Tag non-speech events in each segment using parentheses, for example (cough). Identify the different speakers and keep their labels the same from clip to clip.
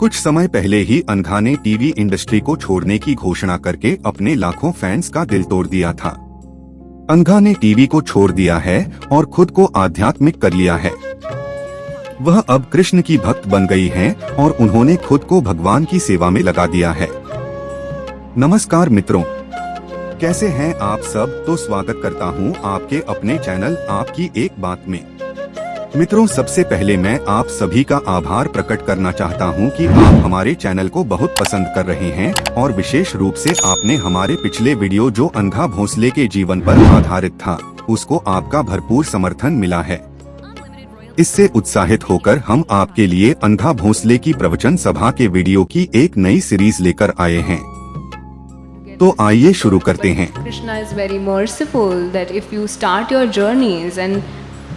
Speaker 1: कुछ समय पहले ही अनघा ने टीवी इंडस्ट्री को छोड़ने की घोषणा करके अपने लाखों फैंस का दिल तोड़ दिया था। अनघा ने टीवी को छोड़ दिया है और खुद को आध्यात्मिक कर लिया है। वह अब कृष्ण की भक्त बन गई हैं और उन्होंने खुद को भगवान की सेवा में लगा दिया है। नमस्कार मित्रों। कैसे हैं आप सब? तो स्वागत करता हूँ आपके अपने चैनल आपकी एक बात में। मित्रों, सबसे पहले मैं आप सभी का आभार प्रकट करना चाहता हूँ कि आप हमारे चैनल को बहुत पसंद कर रहे हैं और विशेष रूप से आपने हमारे पिछले वीडियो जो अंधा भोसले के जीवन पर आधारित था, उसको आपका भरपूर समर्थन मिला है। इससे उत्साहित होकर हम आपके लिए अंधा भोसले की प्रवचन सभा के वीडियो की एक नई सीरीज़ लेकर आए हैं। तो आइए शुरू करते हैं।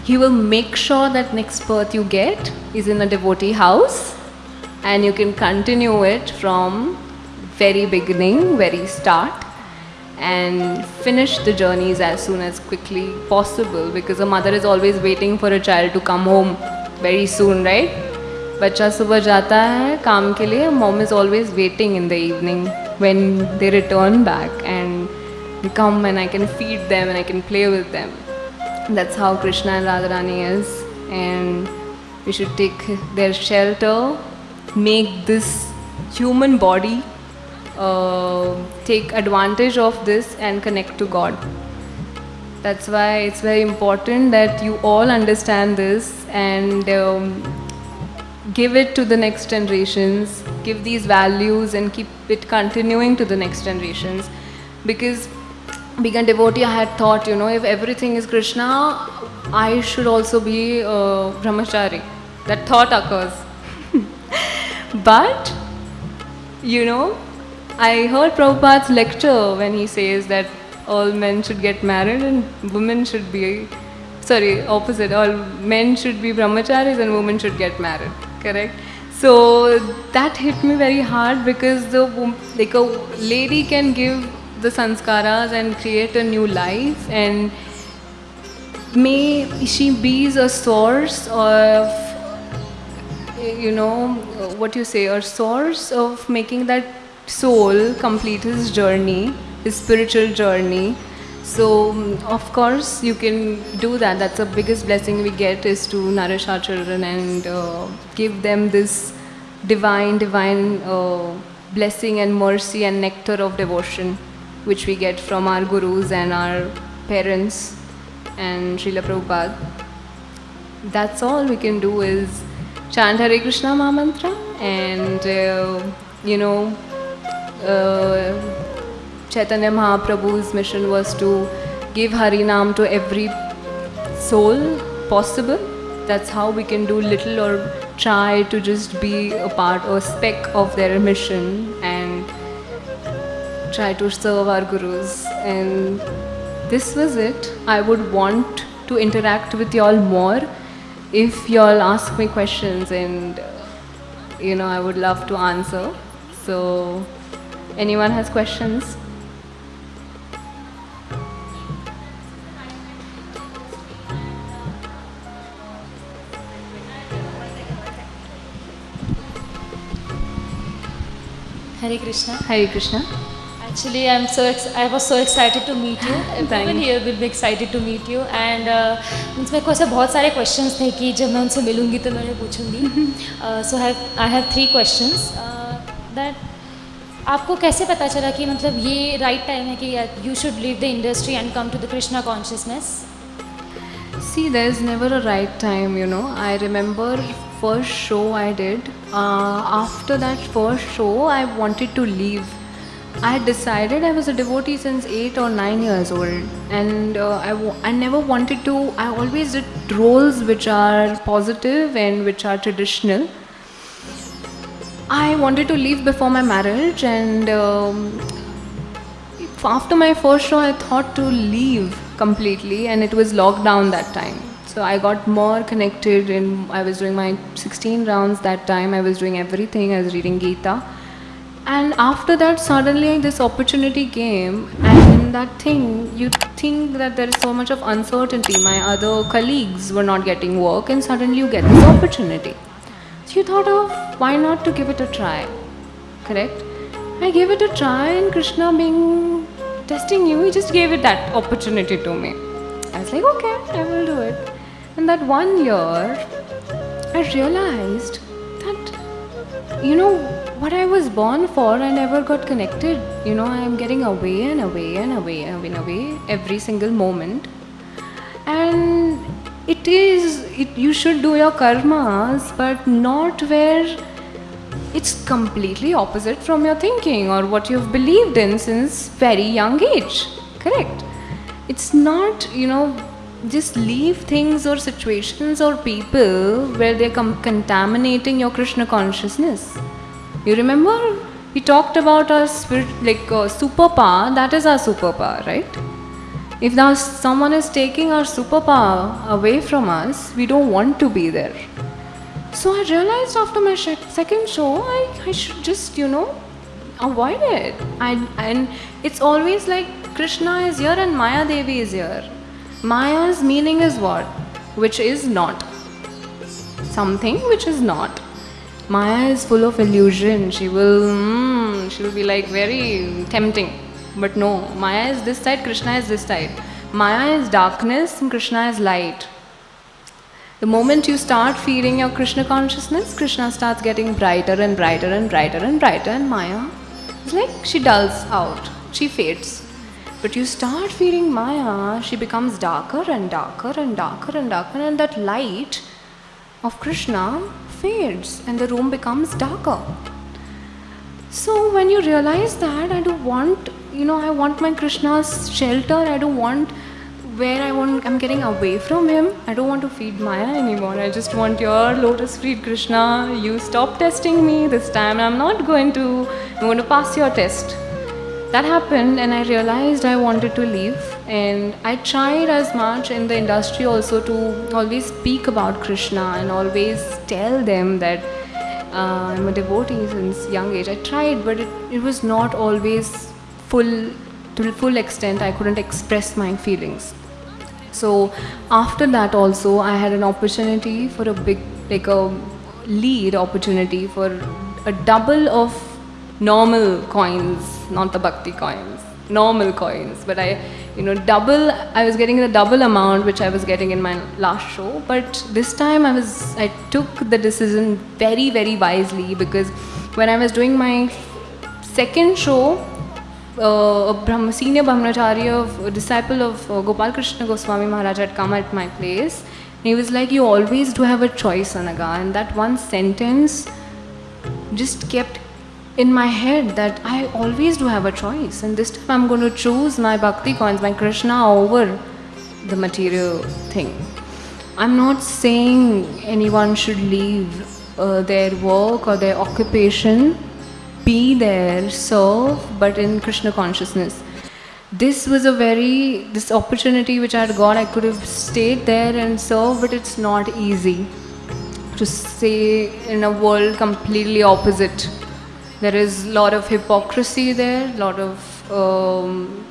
Speaker 2: Krishna is very merciful that if you start your journeys and he will make sure that next birth you get is in a devotee house and you can continue it from very beginning, very start and finish the journeys as soon as quickly possible because a mother is always waiting for a child to come home very soon, right? बच्चा सुबह जाता है काम के लिए mom is always waiting in the evening when they return back and they come and I can feed them and I can play with them. That's how Krishna and Radharani is and we should take their shelter, make this human body uh, take advantage of this and connect to God. That's why it's very important that you all understand this and um, give it to the next generations, give these values and keep it continuing to the next generations. Because being a devotee, I had thought, you know, if everything is Krishna, I should also be a brahmachari. That thought occurs. (laughs) but, you know, I heard Prabhupada's lecture when he says that all men should get married and women should be, sorry, opposite, all men should be brahmacharis and women should get married correct so that hit me very hard because the like a lady can give the sanskaras and create a new life. And may she be a source of you know what you say a source of making that soul complete his journey his spiritual journey. So of course you can do that. That's the biggest blessing we get is to nourish our children and uh, give them this divine, divine uh, blessing and mercy and nectar of devotion which we get from our gurus and our parents and Srila Prabhupada. That's all we can do is chant Hare Krishna Mahamantra and uh, you know uh, Chaitanya Mahaprabhu's mission was to give Harinam to every soul possible. That's how we can do little or try to just be a part or speck of their mission try to serve our gurus. And this was it. I would want to interact with y'all more if y'all ask me questions and uh, you know I would love to answer. So anyone has questions?
Speaker 3: Hare Krishna.
Speaker 2: Hare Krishna.
Speaker 3: Actually, I'm so I was so excited to meet you. Everyone here will be excited to meet you. And uh, मेरे ko aise bahut sare questions the ki jab मैं unse milungi to मैंने puchungi Uh, so I have I have three questions uh, that आपको कैसे पता चला कि मतलब ये राइट टाइम है कि you should leave the industry and come to the Krishna consciousness
Speaker 2: see there is never a right time you know I remember first show I did after that first show I wanted to leave I had decided I was a devotee since 8 or 9 years old and uh, I, I never wanted to, I always did roles which are positive and which are traditional. I wanted to leave before my marriage and um, after my first show I thought to leave completely and it was lockdown that time. So I got more connected and I was doing my 16 rounds that time. I was doing everything. I was reading Gita. And after that, suddenly this opportunity came, and in that thing, you think that there is so much of uncertainty. My other colleagues were not getting work, and suddenly you get this opportunity. So you thought of why not to give it a try, correct? I gave it a try, and Krishna, being testing you, he just gave it that opportunity to me. I was like, okay, I will do it. And that one year, I realized you know, what I was born for, I never got connected. You know, I am getting away and away and away and away every single moment. And it is, it, you should do your karmas, but not where it's completely opposite from your thinking or what you've believed in since very young age. Correct. It's not, you know, just leave things or situations or people where they're contaminating your Krishna consciousness. You remember we talked about our spirit, like uh, superpower. That is our superpower, right? If now someone is taking our superpower away from us, we don't want to be there. So I realized after my second show, I, I should just, you know, avoid it. And it's always like Krishna is here and Maya Devi is here. Maya's meaning is what? Which is not. Something which is not. Maya is full of illusion. She will, mm, she will be like very tempting. But no, Maya is this side, Krishna is this side. Maya is darkness and Krishna is light. The moment you start feeling your Krishna consciousness, Krishna starts getting brighter and brighter and brighter and brighter, and Maya is like she dulls out, she fades. But you start feeling Maya, she becomes darker and darker and darker and darker, and that light of Krishna fades and the room becomes darker. So when you realize that, I don't want, you know, I want my Krishna's shelter, I don't want where I want, I'm getting away from him. I don't want to feed Maya anymore. I just want your lotus feed Krishna. You stop testing me this time. I'm not going to, I'm going to pass your test. That happened, and I realized I wanted to leave. And I tried as much in the industry also to always speak about Krishna and always tell them that uh, I'm a devotee since young age. I tried, but it, it was not always full to full extent. I couldn't express my feelings. So after that also I had an opportunity for a big like a lead opportunity for a double of normal coins, not the bhakti coins, normal coins. But I, you know, double. I was getting the double amount which I was getting in my last show. But this time I was, I took the decision very, very wisely because when I was doing my second show, uh, a Brahma, senior Brahmacharya, a disciple of uh, Gopal Krishna Goswami Maharaj had come at my place. And He was like, You always do have a choice, Anagha. And that one sentence just kept in my head that I always do have a choice. And this time I'm going to choose my bhakti coins, my Krishna over the material thing. I'm not saying anyone should leave uh, their work or their occupation be there, serve, but in Krishna consciousness. This was a very, this opportunity which I had got, I could have stayed there and served, but it's not easy to say in a world completely opposite. There is a lot of hypocrisy there, a lot of, um,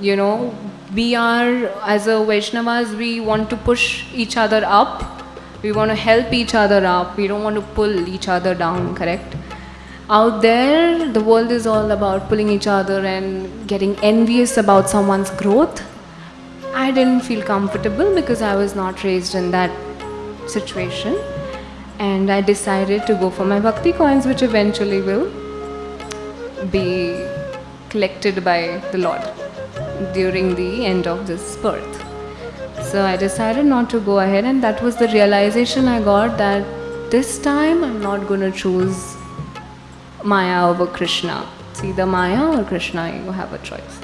Speaker 2: you know, we are, as a Vaishnavas, we want to push each other up. We want to help each other up. We don't want to pull each other down, correct? out there the world is all about pulling each other and getting envious about someone's growth i didn't feel comfortable because i was not raised in that situation and i decided to go for my bhakti coins which eventually will be collected by the lord during the end of this birth so i decided not to go ahead and that was the realization i got that this time i'm not going to choose Maya over Krishna. It's either Maya or Krishna, you have a choice.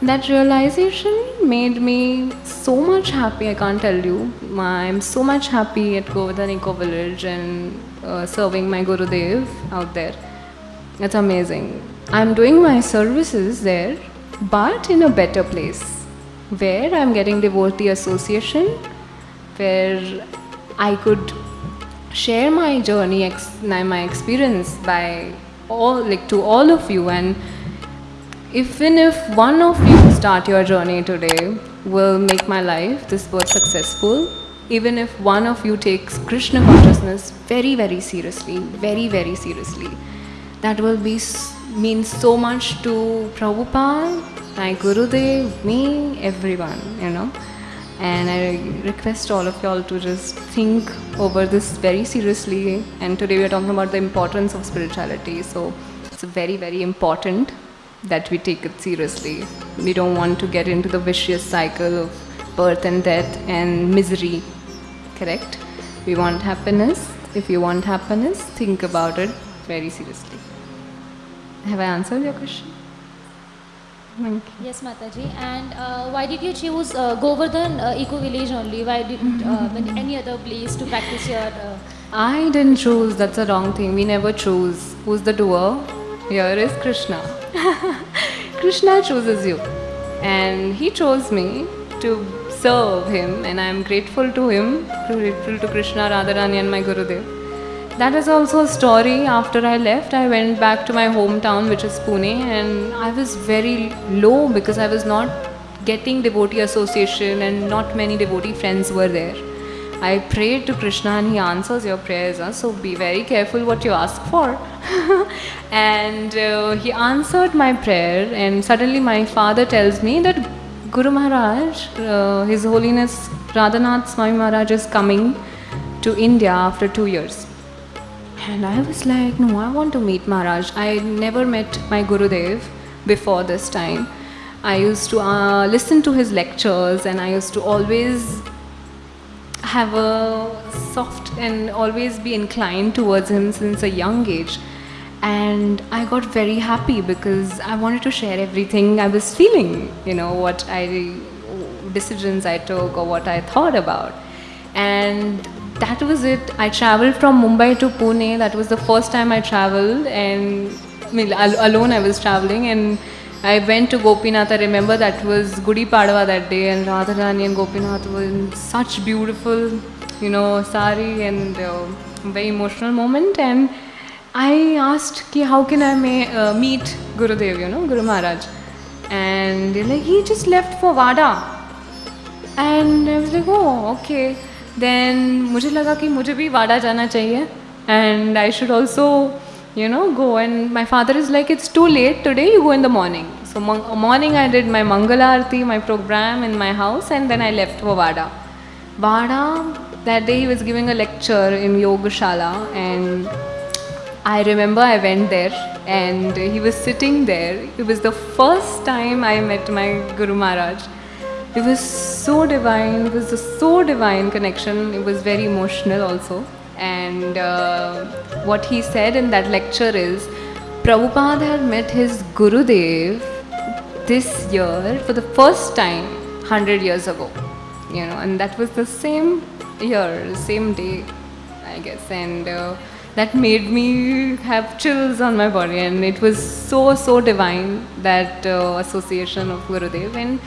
Speaker 2: That realization made me so much happy, I can't tell you. I'm so much happy at Govardhan Eco Village and uh, serving my Gurudev out there. It's amazing. I'm doing my services there, but in a better place where I'm getting devotee association, where I could share my journey, my experience by all like to all of you and even if one of you start your journey today will make my life this birth successful even if one of you takes Krishna consciousness very, very seriously, very, very seriously, that will be mean so much to Prabhupada, my Gurudev, me, everyone, you know. And I request all of y'all to just think over this very seriously. And today we are talking about the importance of spirituality. So it's very, very important that we take it seriously. We don't want to get into the vicious cycle of birth and death and misery. Correct? We want happiness. If you want happiness, think about it very seriously. Have I answered your question? Thank you.
Speaker 3: Yes, Mataji. And uh, why did you choose uh, Govardhan uh, Eco Village only? Why didn't uh, (laughs) any other place to practice your? Uh,
Speaker 2: I didn't choose, that's a wrong thing. We never choose. Who's the doer? Here is Krishna. (laughs) Krishna chooses you. And he chose me to serve him, and I am grateful to him, grateful to Krishna, Radharani, and my Gurudev. That is also a story. After I left, I went back to my hometown, which is Pune, and I was very low because I was not getting devotee association, and not many devotee friends were there. I prayed to Krishna and he answers your prayers. huh? So be very careful what you ask for. (laughs) and uh, he answered my prayer, and suddenly my father tells me that Guru Maharaj, uh, His Holiness Radhanath Swami Maharaj, is coming to India after two years. And I was like, no, I want to meet Maharaj. I never met my Gurudev before this time. I used to uh, listen to his lectures and I used to always have a soft and always be inclined towards him since a young age. And I got very happy because I wanted to share everything I was feeling, you know, what I, decisions I took or what I thought about. And that was it. I traveled from Mumbai to Pune. That was the first time I traveled and I mean, alone I was traveling and I went to Gopinath. I remember that was Gudi Padwa that day and Radharani and Gopinath were in such beautiful, you know, sari and uh, very emotional moment. And I asked, Ki, how can I may, uh, meet Gurudev, you know, Guru Maharaj? And they're like, he just left for Vada. And I was like, oh, okay. Then मुझे लगा कि मुझे भी वाडा जाना चाहिए and I should also you know go and my father is like it's too late today you go in the morning so morning I did my mangal aarti my programme in my house and then I left for Wada Wada that day he was giving a lecture in Yogashala and I remember I went there and he was sitting there it was the first time I met my guru Maharaj It was so divine. It was a so divine connection. It was very emotional also. And uh, what he said in that lecture is Prabhupada had met his Gurudev this year for the first time 100 years ago. You know, and that was the same year, same day, I guess. And uh, that made me have chills on my body. And it was so, so divine, that uh, association of Gurudev. And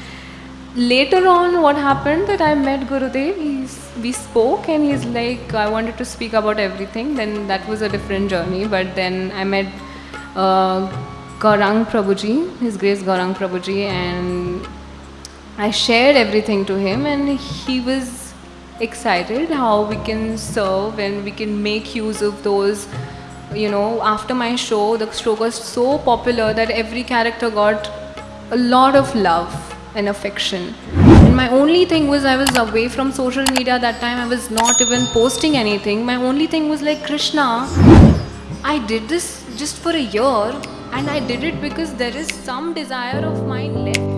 Speaker 2: later on what happened that i met gurudev. He's, we spoke and he's like i wanted to speak about everything. Then that was a different journey. But then i met uh, gaurang prabhuji his grace gaurang prabhuji and i shared everything to him. And he was excited how we can serve and we can make use of those you know after my show the show was so popular that every character got a lot of love and affection. And my only thing was I was away from social media that time. I was not even posting anything. My only thing was like Krishna. I did this just for a year and I did it because there is some desire of mine left